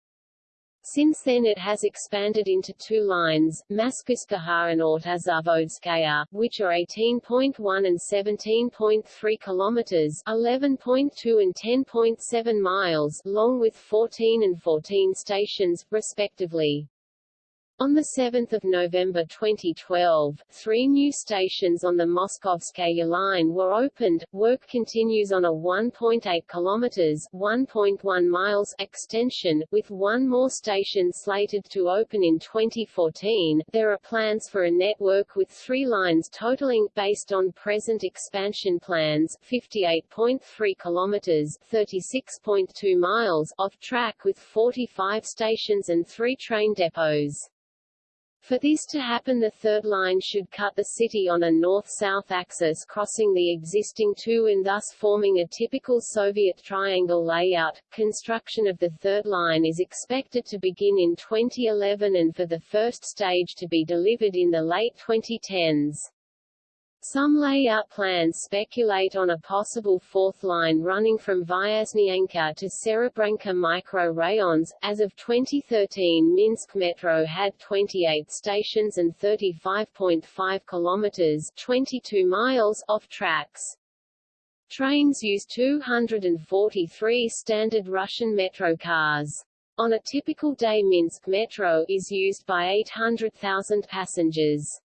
Since then it has expanded into two lines, Maskuskaya and Autozavodskaya, which are 18.1 and 17.3 kilometers 11.2 and 10.7 miles long with 14 and 14 stations, respectively. On 7 November 2012, three new stations on the Moskovskaya line were opened. Work continues on a 1.8 kilometers (1.1 miles) extension, with one more station slated to open in 2014. There are plans for a network with three lines totaling, based on present expansion plans, 58.3 kilometers (36.2 miles) of track with 45 stations and three train depots. For this to happen the third line should cut the city on a north-south axis crossing the existing two and thus forming a typical Soviet triangle layout. Construction of the third line is expected to begin in 2011 and for the first stage to be delivered in the late 2010s. Some layout plans speculate on a possible fourth line running from Vyazhnyanka to Serebrenka micro-rayons. As of 2013 Minsk Metro had 28 stations and 35.5 kilometers 22 miles of tracks. Trains use 243 standard Russian metro cars. On a typical day Minsk Metro is used by 800,000 passengers.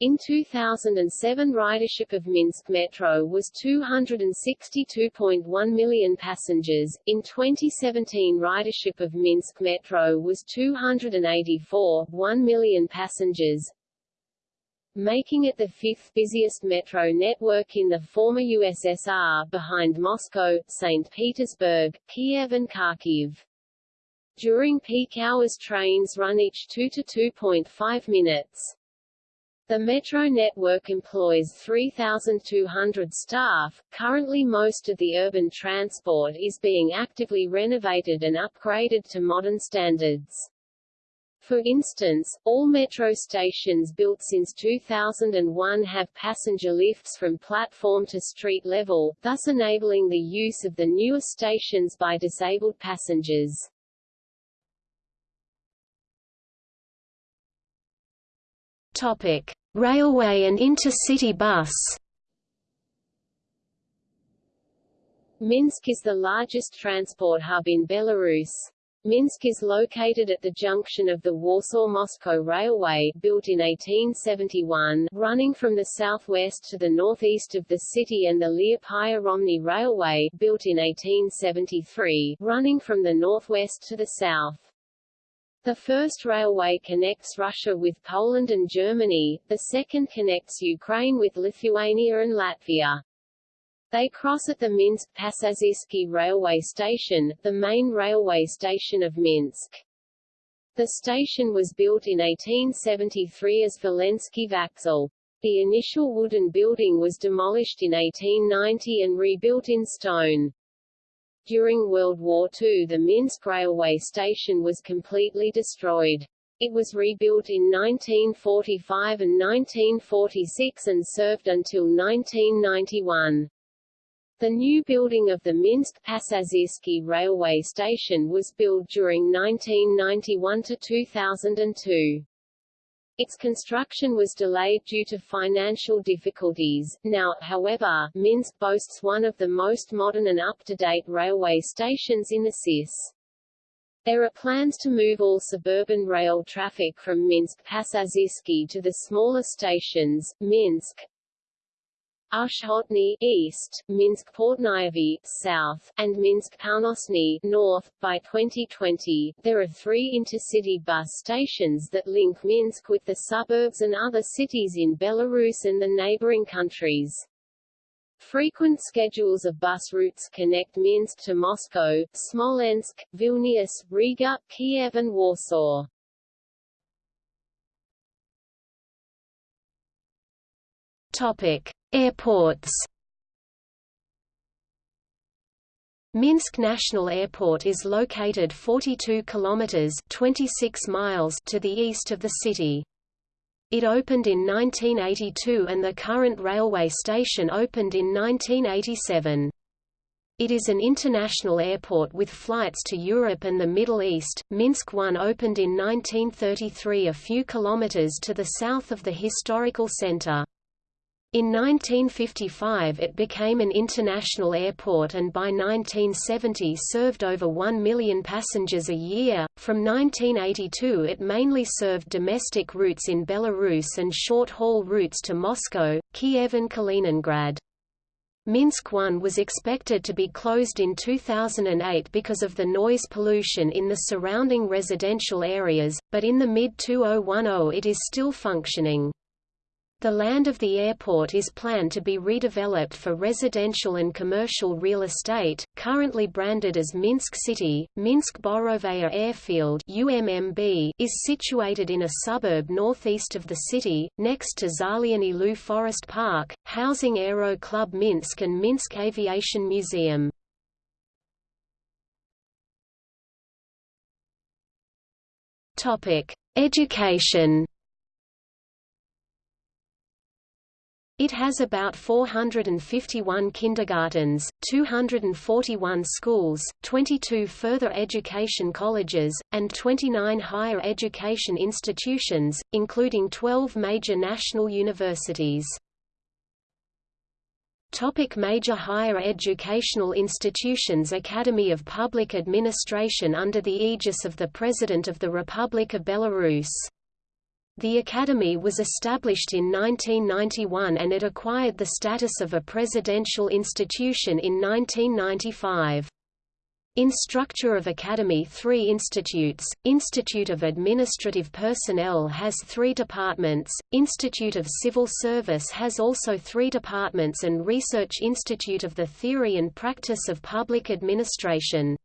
In 2007 ridership of Minsk Metro was 262.1 million passengers, in 2017 ridership of Minsk Metro was 284.1 million passengers, making it the fifth busiest metro network in the former USSR, behind Moscow, St. Petersburg, Kiev and Kharkiv. During peak hours trains run each 2 to 2.5 minutes. The metro network employs 3,200 staff. Currently, most of the urban transport is being actively renovated and upgraded to modern standards. For instance, all metro stations built since 2001 have passenger lifts from platform to street level, thus enabling the use of the newer stations by disabled passengers. Topic: Railway and intercity bus. Minsk is the largest transport hub in Belarus. Minsk is located at the junction of the Warsaw-Moscow Railway, built in 1871, running from the southwest to the northeast of the city and the Liepaja-Romny Railway, built in 1873, running from the northwest to the south. The first railway connects Russia with Poland and Germany, the second connects Ukraine with Lithuania and Latvia. They cross at the Minsk-Pasazhsky railway station, the main railway station of Minsk. The station was built in 1873 as Volensky Vaxel. The initial wooden building was demolished in 1890 and rebuilt in stone. During World War II the Minsk railway station was completely destroyed. It was rebuilt in 1945 and 1946 and served until 1991. The new building of the Minsk-Pasazhsky railway station was built during 1991 to 2002. Its construction was delayed due to financial difficulties. Now, however, Minsk boasts one of the most modern and up-to-date railway stations in the CIS. There are plans to move all suburban rail traffic from Minsk-Pasazhsky to the smaller stations, Minsk, Ushhotny east, Minsk Portnyavy south, and Minsk Palnosny north. By 2020, there are three intercity bus stations that link Minsk with the suburbs and other cities in Belarus and the neighboring countries. Frequent schedules of bus routes connect Minsk to Moscow, Smolensk, Vilnius, Riga, Kiev and Warsaw. Topic: Airports. Minsk National Airport is located 42 kilometers (26 miles) to the east of the city. It opened in 1982 and the current railway station opened in 1987. It is an international airport with flights to Europe and the Middle East. Minsk 1 opened in 1933 a few kilometers to the south of the historical center. In 1955 it became an international airport and by 1970 served over 1 million passengers a year. From 1982 it mainly served domestic routes in Belarus and short-haul routes to Moscow, Kiev and Kaliningrad. Minsk 1 was expected to be closed in 2008 because of the noise pollution in the surrounding residential areas, but in the mid-2010 it is still functioning. The land of the airport is planned to be redeveloped for residential and commercial real estate, currently branded as Minsk City. Minsk Borovaya Airfield (UMMB) is situated in a suburb northeast of the city, next to Zaliany Lu Forest Park, housing Aero Club Minsk and Minsk Aviation Museum. Topic: Education. It has about 451 kindergartens, 241 schools, 22 further education colleges, and 29 higher education institutions, including 12 major national universities. Topic major higher educational institutions Academy of Public Administration under the aegis of the President of the Republic of Belarus the Academy was established in 1991 and it acquired the status of a presidential institution in 1995. In structure of Academy three institutes, Institute of Administrative Personnel has three departments, Institute of Civil Service has also three departments and Research Institute of the Theory and Practice of Public Administration.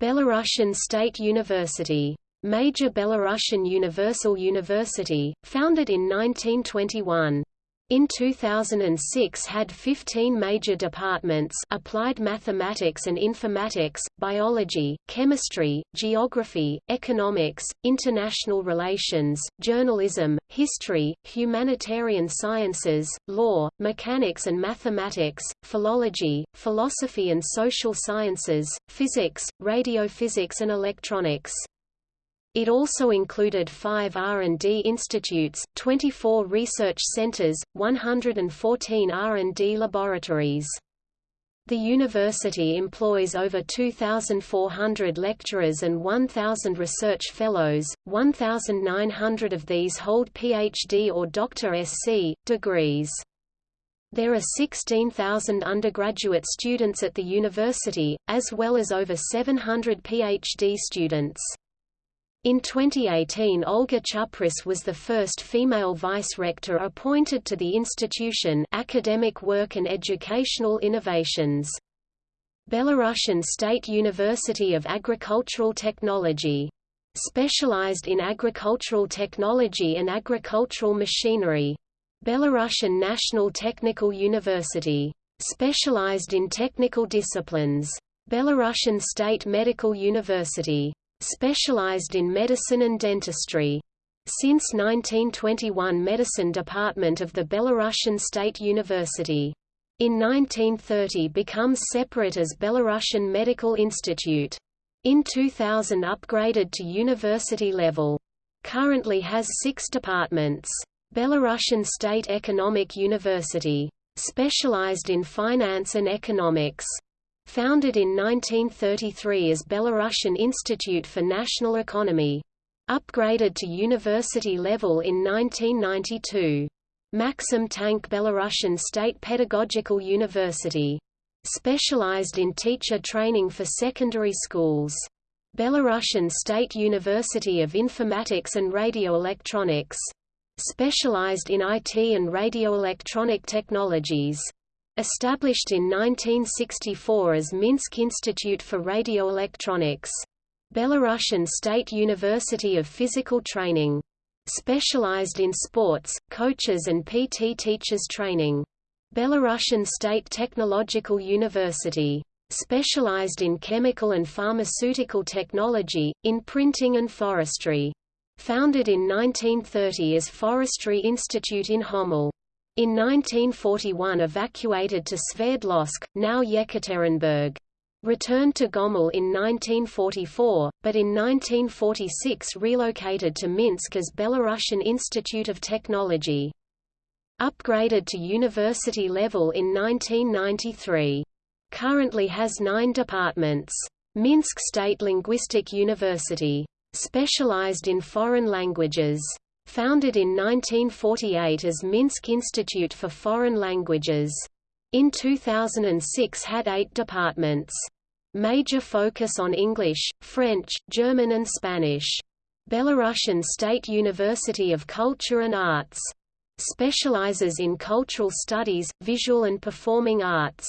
Belarusian State University Major Belarusian Universal University, founded in 1921. In 2006 had 15 major departments applied mathematics and informatics, biology, chemistry, geography, economics, international relations, journalism, history, humanitarian sciences, law, mechanics and mathematics, philology, philosophy and social sciences, physics, radiophysics and electronics. It also included five R&D institutes, 24 research centers, 114 R&D laboratories. The university employs over 2,400 lecturers and 1,000 research fellows, 1,900 of these hold PhD or Dr. SC, degrees. There are 16,000 undergraduate students at the university, as well as over 700 PhD students. In 2018 Olga Chupris was the first female vice-rector appointed to the institution academic work and educational innovations. Belarusian State University of Agricultural Technology. Specialized in agricultural technology and agricultural machinery. Belarusian National Technical University. Specialized in technical disciplines. Belarusian State Medical University specialized in medicine and dentistry. Since 1921 Medicine Department of the Belarusian State University. In 1930 becomes separate as Belarusian Medical Institute. In 2000 upgraded to university level. Currently has six departments. Belarusian State Economic University. Specialized in finance and economics. Founded in 1933 as Belarusian Institute for National Economy. Upgraded to university level in 1992. Maxim Tank Belarusian State Pedagogical University. Specialized in teacher training for secondary schools. Belarusian State University of Informatics and Radioelectronics. Specialized in IT and radioelectronic technologies. Established in 1964 as Minsk Institute for Radioelectronics. Belarusian State University of Physical Training. Specialized in sports, coaches and PT teachers training. Belarusian State Technological University. Specialized in chemical and pharmaceutical technology, in printing and forestry. Founded in 1930 as Forestry Institute in Homel. In 1941 evacuated to Sverdlovsk, now Yekaterinburg. Returned to Gomel in 1944, but in 1946 relocated to Minsk as Belarusian Institute of Technology. Upgraded to university level in 1993. Currently has nine departments. Minsk State Linguistic University. Specialized in foreign languages. Founded in 1948 as Minsk Institute for Foreign Languages. In 2006 had eight departments. Major focus on English, French, German and Spanish. Belarusian State University of Culture and Arts. Specializes in cultural studies, visual and performing arts.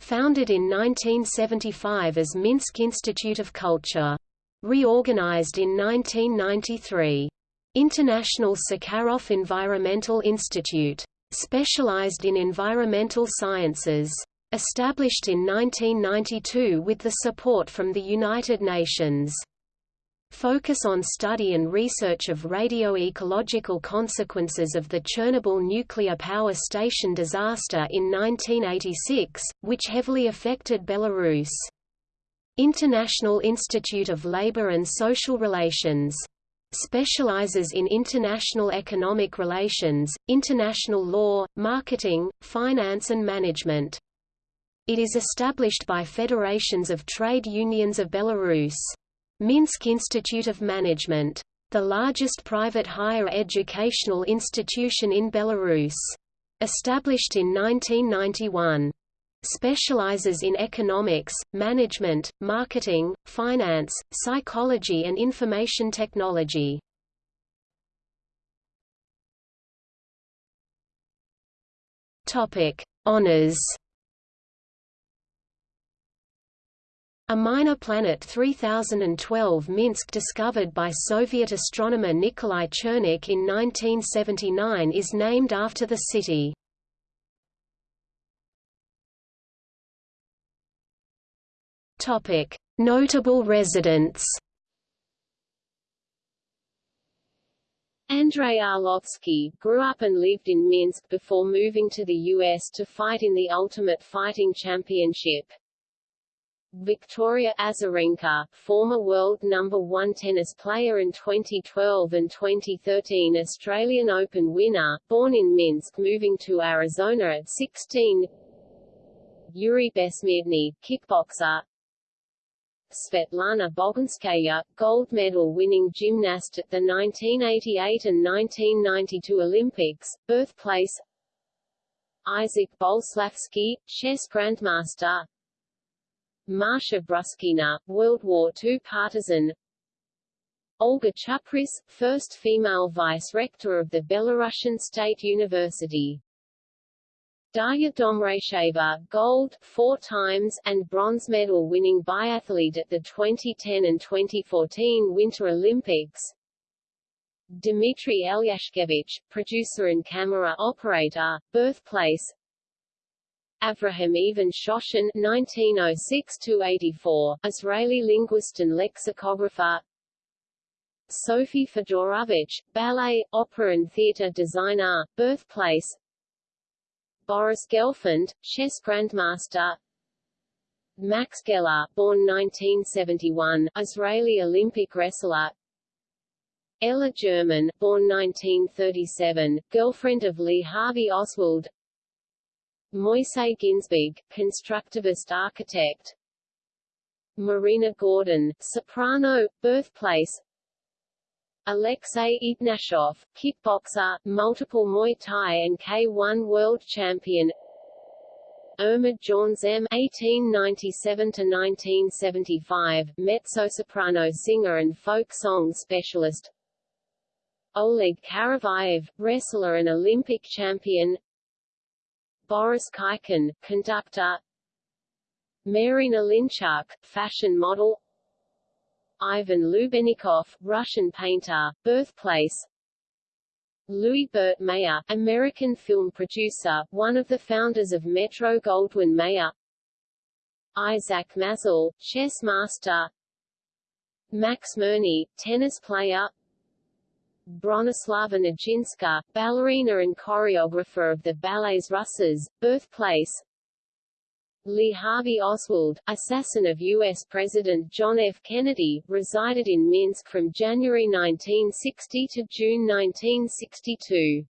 Founded in 1975 as Minsk Institute of Culture. Reorganized in 1993. International Sakharov Environmental Institute. Specialized in environmental sciences. Established in 1992 with the support from the United Nations. Focus on study and research of radio-ecological consequences of the Chernobyl nuclear power station disaster in 1986, which heavily affected Belarus. International Institute of Labor and Social Relations specializes in international economic relations, international law, marketing, finance and management. It is established by federations of trade unions of Belarus. Minsk Institute of Management. The largest private higher educational institution in Belarus. Established in 1991 specializes in economics, management, marketing, finance, psychology and information technology. Topic: Honors. A minor planet 3012 Minsk discovered by Soviet astronomer Nikolai Chernykh in 1979 is named after the city. Topic: Notable residents. Andrei Arlovsky, grew up and lived in Minsk before moving to the U.S. to fight in the Ultimate Fighting Championship. Victoria Azarenka, former world number one tennis player and 2012 and 2013 Australian Open winner, born in Minsk moving to Arizona at 16 Yuri Bessmertny, kickboxer Svetlana Boginskaya, gold medal winning gymnast at the 1988 and 1992 Olympics, birthplace Isaac Boleslavsky, chess grandmaster Masha Bruskina, World War II partisan Olga Chapris, first female vice-rector of the Belarusian State University. Darya Domracheva, gold four times, and bronze medal winning biathlete at the 2010 and 2014 Winter Olympics. Dmitry Elyashkevich, producer and camera operator, birthplace. Avraham Even Shoshan (1906–84), Israeli linguist and lexicographer. Sophie Fedorovich, ballet, opera and theatre designer, birthplace Boris Gelfand, chess grandmaster. Max Geller, born 1971, Israeli Olympic wrestler. Ella German, born 1937, girlfriend of Lee Harvey Oswald. Moisey Ginsburg, constructivist architect. Marina Gordon, soprano, birthplace Alexei Ignashov, kickboxer, multiple Muay Thai and K1 world champion Irma Jaunzem (1897–1975), mezzo-soprano singer and folk song specialist. Oleg Karavayev, wrestler and Olympic champion. Boris Khaikin, conductor. Marina Linchuk, fashion model. Ivan Lubenikov, Russian painter, birthplace. Louis Burt Mayer, American film producer, one of the founders of Metro-Goldwyn-Mayer Isaac Mazel, chess master. Max Mirnyi, tennis player. Bronislava Nijinská, ballerina and choreographer of the Ballets Russes, birthplace Lee Harvey Oswald, assassin of U.S. President John F. Kennedy, resided in Minsk from January 1960 to June 1962.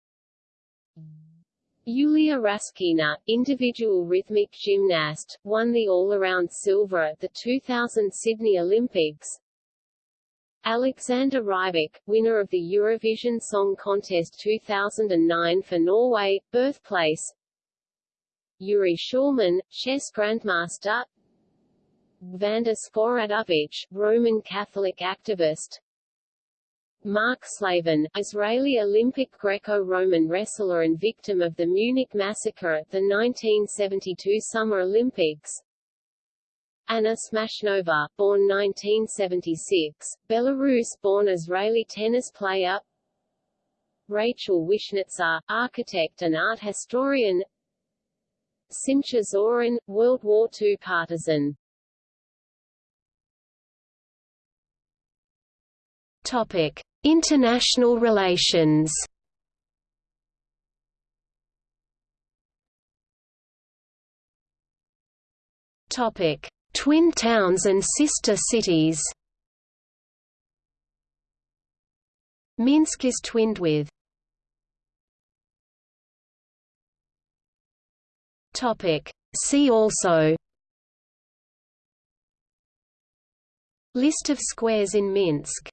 Yulia Raskina, individual rhythmic gymnast, won the all-around silver at the 2000 Sydney Olympics. Alexander Rybak, winner of the Eurovision Song Contest 2009 for Norway, birthplace Yuri Shulman, chess grandmaster. Vanda Sporadovich, Roman Catholic activist. Mark Slavin, Israeli Olympic Greco-Roman wrestler and victim of the Munich massacre at the 1972 Summer Olympics. Anna Smashnova, born 1976, Belarus-born Israeli tennis player. Rachel Wishnitzer, architect and art historian Simcha Zorin, World War II partisan Topic: International relations. Topic: Twin towns and sister cities. Minsk is twinned with Topic. See also List of squares in Minsk